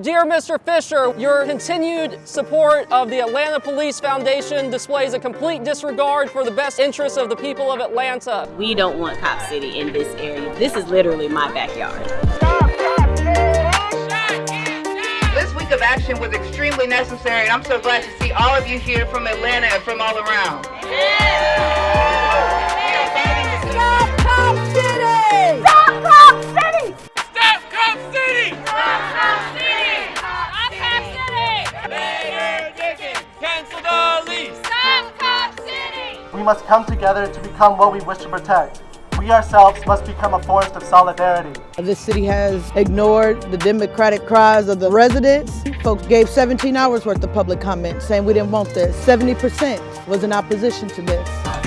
Dear Mr. Fisher, your continued support of the Atlanta Police Foundation displays a complete disregard for the best interests of the people of Atlanta. We don't want Cop City in this area. This is literally my backyard. This week of action was extremely necessary, and I'm so glad to see all of you here from Atlanta and from all around. Stop We must come together to become what we wish to protect. We ourselves must become a force of solidarity. This city has ignored the democratic cries of the residents. Folks gave 17 hours worth of public comment saying we didn't want this. 70% was in opposition to this.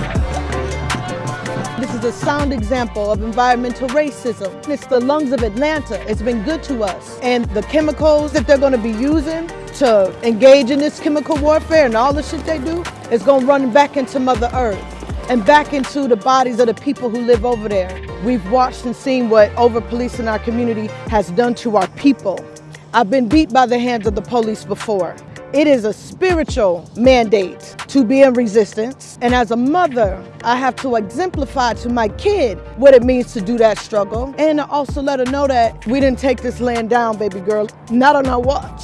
Is a sound example of environmental racism. It's the lungs of Atlanta. It's been good to us. And the chemicals that they're going to be using to engage in this chemical warfare and all the shit they do is going to run back into Mother Earth and back into the bodies of the people who live over there. We've watched and seen what over-policing our community has done to our people. I've been beat by the hands of the police before. It is a spiritual mandate to be in resistance. And as a mother, I have to exemplify to my kid what it means to do that struggle. And also let her know that we didn't take this land down, baby girl. Not on our watch.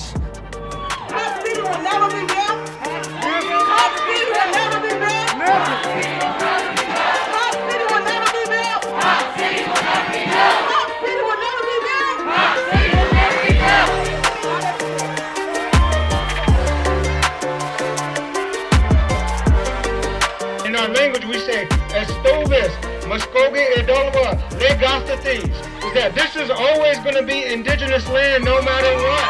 Our language, we say, Estoves, Muskogee, Edolwa, Legastates. Is that this is always going to be indigenous land no matter what.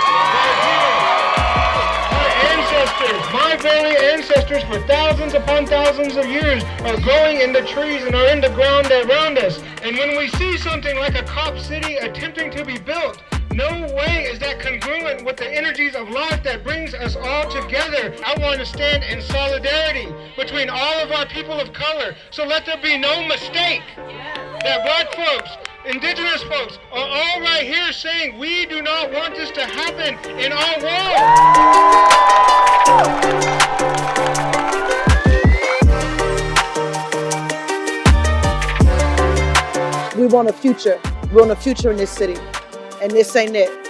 Our ancestors, my very ancestors, for thousands upon thousands of years, are growing in the trees and are in the ground around us. And when we see something like a cop city attempting to be built, no way with the energies of life that brings us all together. I want to stand in solidarity between all of our people of color. So let there be no mistake that black folks, indigenous folks are all right here saying we do not want this to happen in our world. We want a future. We want a future in this city. And this ain't it.